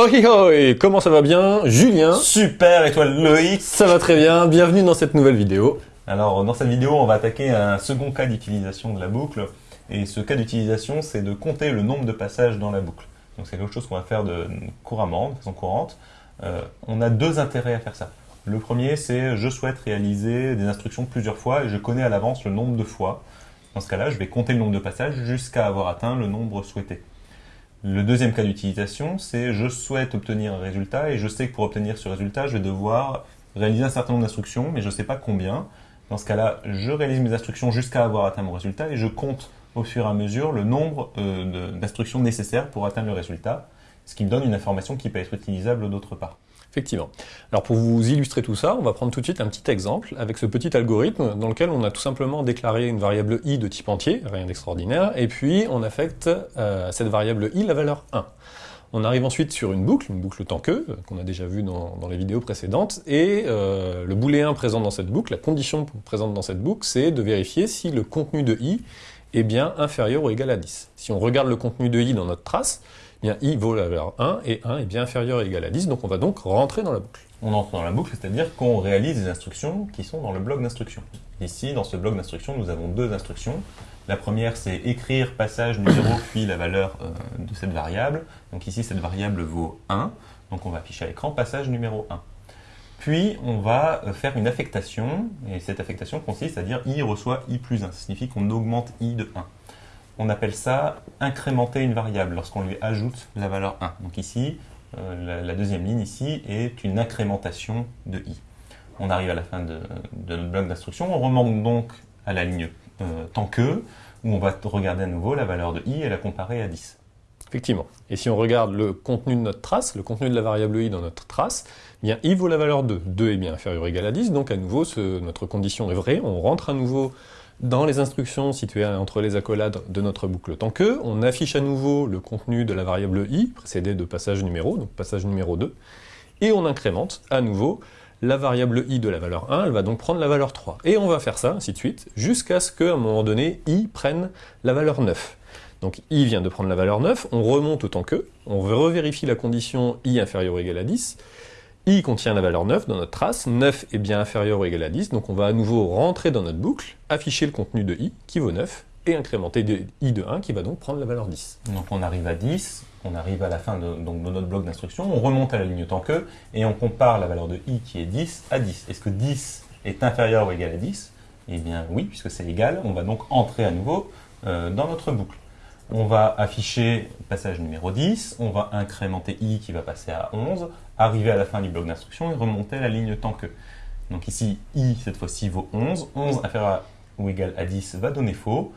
Hoi hoi Comment ça va bien Julien? Super, et toi Loïc Ça va très bien, bienvenue dans cette nouvelle vidéo. Alors dans cette vidéo, on va attaquer un second cas d'utilisation de la boucle. Et ce cas d'utilisation, c'est de compter le nombre de passages dans la boucle. Donc c'est quelque chose qu'on va faire de, couramment, de façon courante. Euh, on a deux intérêts à faire ça. Le premier, c'est je souhaite réaliser des instructions plusieurs fois et je connais à l'avance le nombre de fois. Dans ce cas-là, je vais compter le nombre de passages jusqu'à avoir atteint le nombre souhaité. Le deuxième cas d'utilisation, c'est je souhaite obtenir un résultat et je sais que pour obtenir ce résultat, je vais devoir réaliser un certain nombre d'instructions, mais je ne sais pas combien. Dans ce cas-là, je réalise mes instructions jusqu'à avoir atteint mon résultat et je compte au fur et à mesure le nombre euh, d'instructions nécessaires pour atteindre le résultat, ce qui me donne une information qui peut être utilisable d'autre part. Effectivement. Alors pour vous illustrer tout ça, on va prendre tout de suite un petit exemple avec ce petit algorithme dans lequel on a tout simplement déclaré une variable i de type entier, rien d'extraordinaire, et puis on affecte euh, à cette variable i la valeur 1. On arrive ensuite sur une boucle, une boucle tant que, euh, qu'on a déjà vu dans, les vidéos précédentes, et euh, le booléen présent dans cette boucle, la condition présente dans cette boucle, c'est de vérifier si le contenu de i est bien inférieur ou égal à 10. Si on regarde le contenu de i dans notre trace, bien i vaut la valeur 1 et 1 est bien inférieur ou égal à 10, donc on va donc rentrer dans la boucle. On entre dans la boucle, c'est-à-dire qu'on réalise des instructions qui sont dans le bloc d'instructions. Ici, dans ce bloc d'instructions, nous avons deux instructions. La première, c'est écrire passage numéro puis la valeur euh, de cette variable. Donc ici, cette variable vaut 1, donc on va afficher à l'écran passage numéro 1. Puis, on va euh, faire une affectation, et cette affectation consiste à dire i reçoit i plus 1. Ça signifie qu'on augmente i de 1 on appelle ça incrémenter une variable lorsqu'on lui ajoute la valeur 1. Donc ici, euh, la, deuxième ligne ici est une incrémentation de i. On arrive à la fin de, notre bloc d'instruction, on remonte donc à la ligne euh, tant que, où on va regarder à nouveau la valeur de i et la comparer à 10. Effectivement. Et si on regarde le contenu de notre trace, le contenu de la variable i dans notre trace, eh bien i vaut la valeur 2. 2 est bien inférieur ou égal à 10, donc à nouveau notre condition est vraie, on rentre à nouveau dans les instructions situées entre les accolades de notre boucle tant que, on affiche à nouveau le contenu de la variable i, précédé de passage numéro, donc passage numéro 2, et on incrémente à nouveau la variable i de la valeur 1, elle va donc prendre la valeur 3. Et on va faire ça, ainsi de suite, jusqu'à ce qu'à un moment donné, i prenne la valeur 9. Donc i vient de prendre la valeur 9, on remonte autant que, on revérifie la condition i inférieure ou égale à 10, i contient la valeur 9 dans notre trace, 9 est bien inférieur ou égal à 10, donc on va à nouveau rentrer dans notre boucle, afficher le contenu de i qui vaut 9, et incrémenter i de 1 qui va donc prendre la valeur 10. Donc on arrive à 10, on arrive à la fin de notre bloc d'instruction, on remonte à la ligne tant que, et on compare la valeur de i qui est 10 à 10. Est-ce que 10 est inférieur ou égal à 10 Eh bien oui, puisque c'est égal, on va donc entrer à nouveau euh, dans notre boucle. On va afficher passage numéro 10, on va incrémenter i qui va passer à 11, arriver à la fin du bloc d'instruction et remonter à la ligne tant que. Donc ici, i cette fois-ci vaut 11, 11 inférieur ou égal à 10 va donner faux.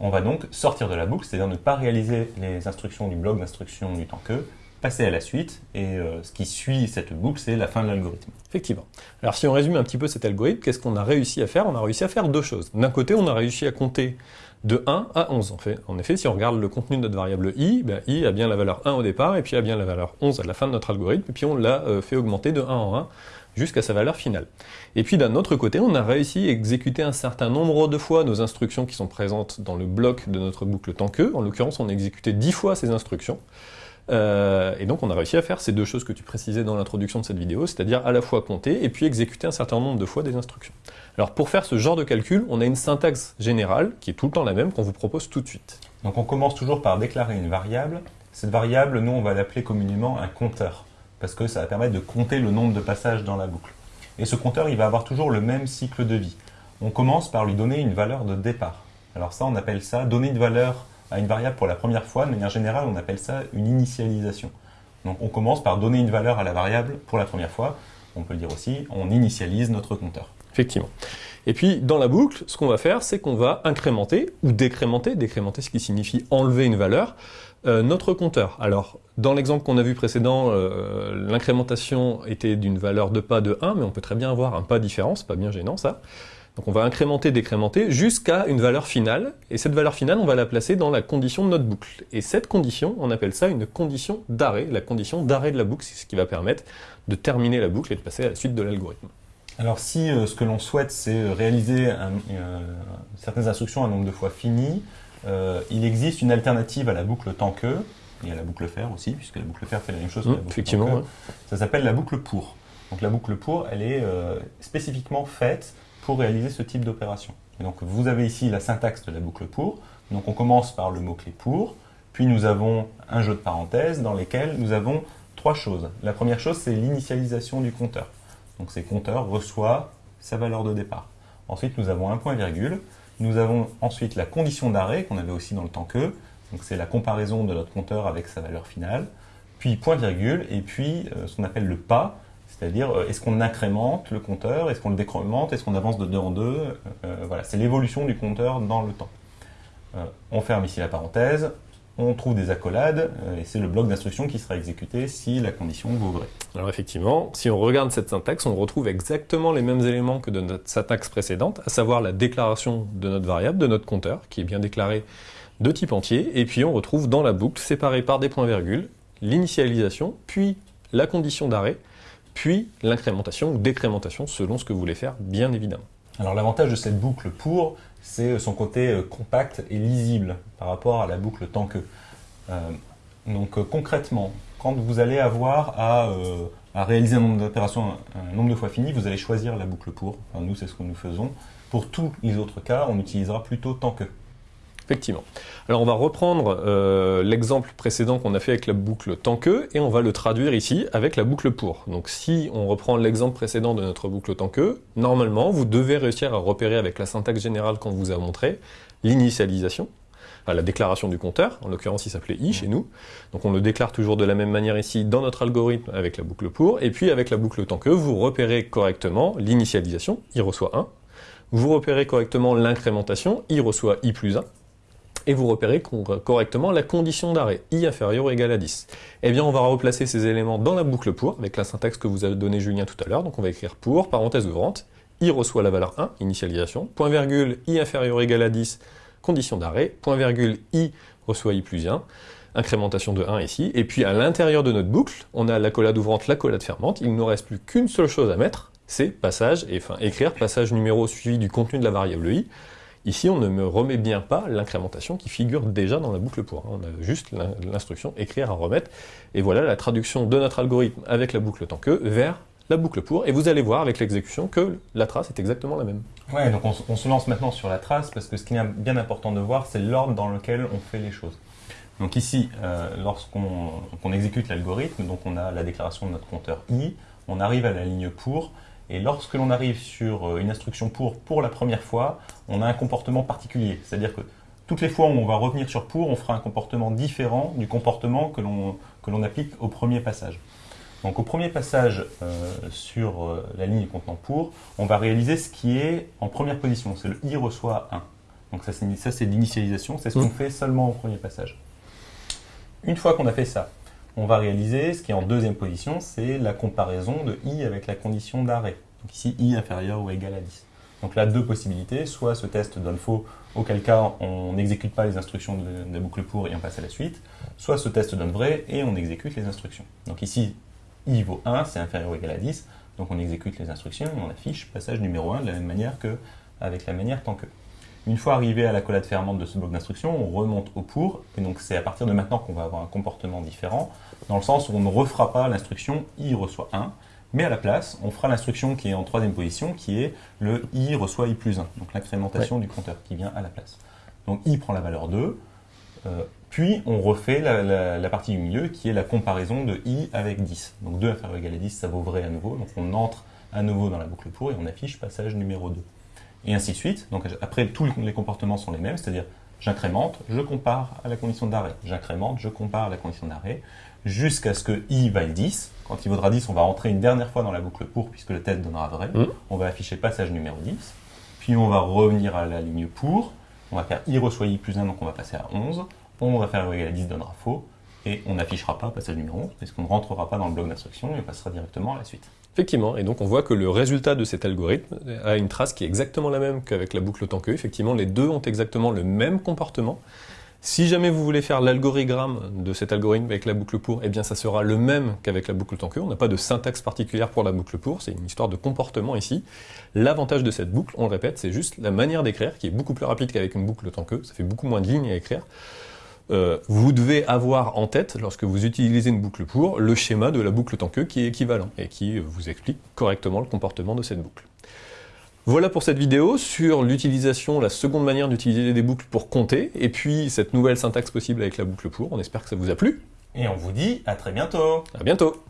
On va donc sortir de la boucle, c'est-à-dire ne pas réaliser les instructions du bloc d'instruction du tant que, passer à la suite, et euh, ce qui suit cette boucle, c'est la fin de l'algorithme. Effectivement. Alors si on résume un petit peu cet algorithme, qu'est-ce qu'on a réussi à faire? On a réussi à faire deux choses. D'un côté, on a réussi à compter de 1 à 11. En, fait. en effet, si on regarde le contenu de notre variable i, ben, i a bien la valeur 1 au départ, et puis a bien la valeur 11 à la fin de notre algorithme, et puis on l'a euh, fait augmenter de 1 en 1 jusqu'à sa valeur finale. Et puis d'un autre côté, on a réussi à exécuter un certain nombre de fois nos instructions qui sont présentes dans le bloc de notre boucle tant que, en l'occurrence on a exécuté 10 fois ces instructions, euh, et donc on a réussi à faire ces deux choses que tu précisais dans l'introduction de cette vidéo, c'est-à-dire à la fois compter et puis exécuter un certain nombre de fois des instructions. Alors pour faire ce genre de calcul, on a une syntaxe générale qui est tout le temps la même qu'on vous propose tout de suite. Donc on commence toujours par déclarer une variable. Cette variable, nous on va l'appeler communément un compteur, parce que ça va permettre de compter le nombre de passages dans la boucle. Et ce compteur, il va avoir toujours le même cycle de vie. On commence par lui donner une valeur de départ. Alors ça, on appelle ça donner une valeur à une variable pour la première fois, de manière générale, on appelle ça une initialisation. Donc on commence par donner une valeur à la variable pour la première fois. On peut le dire aussi, on initialise notre compteur. Effectivement. Et puis, dans la boucle, ce qu'on va faire, c'est qu'on va incrémenter ou décrémenter, décrémenter ce qui signifie enlever une valeur, euh, notre compteur. Alors, dans l'exemple qu'on a vu précédent, euh, l'incrémentation était d'une valeur de pas de 1, mais on peut très bien avoir un pas différent, c'est pas bien gênant ça. Donc on va incrémenter, décrémenter jusqu'à une valeur finale, et cette valeur finale, on va la placer dans la condition de notre boucle. Et cette condition, on appelle ça une condition d'arrêt. La condition d'arrêt de la boucle, c'est ce qui va permettre de terminer la boucle et de passer à la suite de l'algorithme. Alors si euh, ce que l'on souhaite, c'est euh, réaliser euh, certaines instructions un nombre de fois fini, il existe une alternative à la boucle tant que, y a la boucle fer aussi, puisque la boucle fer fait la même chose Mmh, que la boucle effectivement, tant que. ouais. Ça s'appelle la boucle pour. Donc la boucle pour, elle est spécifiquement faite pour réaliser ce type d'opération. Donc vous avez ici la syntaxe de la boucle pour. Donc on commence par le mot-clé pour, puis nous avons un jeu de parenthèses dans lesquels nous avons trois choses. La première chose, c'est l'initialisation du compteur. Donc ces compteurs reçoit sa valeur de départ. Ensuite, nous avons un point-virgule. Nous avons ensuite la condition d'arrêt qu'on avait aussi dans le temps que. C'est la comparaison de notre compteur avec sa valeur finale. Puis point-virgule et puis euh, ce qu'on appelle le pas, c'est-à-dire euh, est-ce qu'on incrémente le compteur, est-ce qu'on le décrémente, est-ce qu'on avance de deux en deux. euh, euh, voilà, c'est l'évolution du compteur dans le temps. On ferme ici la parenthèse, on trouve des accolades et c'est le bloc d'instruction qui sera exécuté si la condition vaut vrai. Alors effectivement, si on regarde cette syntaxe, on retrouve exactement les mêmes éléments que de notre syntaxe précédente, à savoir la déclaration de notre variable, de notre compteur, qui est bien déclaré de type entier, et puis on retrouve dans la boucle, séparé par des points-virgules, l'initialisation, puis la condition d'arrêt, puis l'incrémentation ou décrémentation, selon ce que vous voulez faire, bien évidemment. Alors l'avantage de cette boucle pour, c'est son côté euh, compact et lisible par rapport à la boucle tant que. Euh, donc euh, concrètement, quand vous allez avoir à, réaliser un nombre d'opérations un, un nombre de fois fini, vous allez choisir la boucle pour. Enfin, nous, c'est ce que nous faisons. Pour tous les autres cas, on utilisera plutôt tant que. Effectivement. Alors on va reprendre euh, l'exemple précédent qu'on a fait avec la boucle tant que, et on va le traduire ici avec la boucle pour. Donc si on reprend l'exemple précédent de notre boucle tant que, normalement vous devez réussir à repérer avec la syntaxe générale qu'on vous a montré l'initialisation, la déclaration du compteur, en l'occurrence il s'appelait i chez nous, donc on le déclare toujours de la même manière ici dans notre algorithme avec la boucle pour, et puis avec la boucle tant que, vous repérez correctement l'initialisation, i reçoit 1, vous repérez correctement l'incrémentation, i reçoit i plus 1, et vous repérez correctement la condition d'arrêt, i inférieur ou égal à 10. Eh bien, on va replacer ces éléments dans la boucle pour, avec la syntaxe que vous a donné Julien tout à l'heure. Donc on va écrire pour, parenthèse ouvrante, i reçoit la valeur 1, initialisation, point virgule, i inférieur ou égal à 10, condition d'arrêt, point virgule, i reçoit i plus 1, incrémentation de 1 ici, et puis à l'intérieur de notre boucle, on a l'accolade ouvrante, l'accolade fermante, il ne nous reste plus qu'une seule chose à mettre, c'est passage, et enfin écrire passage numéro suivi du contenu de la variable i, Ici, on ne me remet bien pas l'incrémentation qui figure déjà dans la boucle pour. On a juste l'instruction écrire à remettre. Et voilà la traduction de notre algorithme avec la boucle tant que vers la boucle pour. Et vous allez voir avec l'exécution que la trace est exactement la même. Ouais, donc on, se lance maintenant sur la trace parce que ce qui est bien important de voir, c'est l'ordre dans lequel on fait les choses. Donc ici, euh, lorsqu'on qu exécute l'algorithme, donc on a la déclaration de notre compteur i, on arrive à la ligne pour, et lorsque l'on arrive sur une instruction pour pour la première fois, on a un comportement particulier. C'est-à-dire que toutes les fois où on va revenir sur pour, on fera un comportement différent du comportement que l'on applique au premier passage. Donc au premier passage euh, sur euh, la ligne contenant pour, on va réaliser ce qui est en première position, c'est le i reçoit 1. Donc ça, ça c'est l'initialisation, c'est ce qu'on fait seulement au premier passage. Une fois qu'on a fait ça, on va réaliser ce qui est en deuxième position, c'est la comparaison de i avec la condition d'arrêt. Donc ici, i inférieur ou égal à 10. Donc là, deux possibilités. Soit ce test donne faux, auquel cas on n'exécute pas les instructions de, la boucle pour et on passe à la suite. Soit ce test donne vrai et on exécute les instructions. Donc ici, i vaut 1, c'est inférieur ou égal à 10. Donc on exécute les instructions et on affiche passage numéro 1 de la même manière qu'avec la manière tant que. Une fois arrivé à la collade fermante de ce bloc d'instruction, on remonte au pour, et donc c'est à partir de maintenant qu'on va avoir un comportement différent, dans le sens où on ne refera pas l'instruction i reçoit 1, mais à la place, on fera l'instruction qui est en troisième position, qui est le i reçoit i plus 1, donc l'incrémentation ouais. du compteur qui vient à la place. Donc i prend la valeur 2, euh, puis on refait la, la, la, partie du milieu qui est la comparaison de i avec 10. Donc 2 inférieur ou égal à 10, ça vaut vrai à nouveau, donc on entre à nouveau dans la boucle pour et on affiche passage numéro 2 et ainsi de suite. Donc après, tous les comportements sont les mêmes, c'est-à-dire j'incrémente, je compare à la condition d'arrêt, j'incrémente, je compare à la condition d'arrêt, jusqu'à ce que i vaille 10. Quand il vaudra 10, on va rentrer une dernière fois dans la boucle pour, puisque le test donnera vrai. Mmh. On va afficher passage numéro 10, puis on va revenir à la ligne pour, on va faire i reçoit i plus 1, donc on va passer à 11, on va faire égal à 10 donnera faux, et on n'affichera pas passage numéro 11, parce qu'on ne rentrera pas dans le bloc d'instruction, et on passera directement à la suite. Effectivement, et donc on voit que le résultat de cet algorithme a une trace qui est exactement la même qu'avec la boucle tant que. Effectivement, les deux ont exactement le même comportement. Si jamais vous voulez faire l'algorithme de cet algorithme avec la boucle pour, eh bien ça sera le même qu'avec la boucle tant que. On n'a pas de syntaxe particulière pour la boucle pour, c'est une histoire de comportement ici. L'avantage de cette boucle, on le répète, c'est juste la manière d'écrire qui est beaucoup plus rapide qu'avec une boucle tant que. Ça fait beaucoup moins de lignes à écrire. Euh, vous devez avoir en tête, lorsque vous utilisez une boucle pour, le schéma de la boucle tant que qui est équivalent et qui vous explique correctement le comportement de cette boucle. Voilà pour cette vidéo sur l'utilisation, la seconde manière d'utiliser des boucles pour compter, et puis cette nouvelle syntaxe possible avec la boucle pour. On espère que ça vous a plu. Et on vous dit à très bientôt À bientôt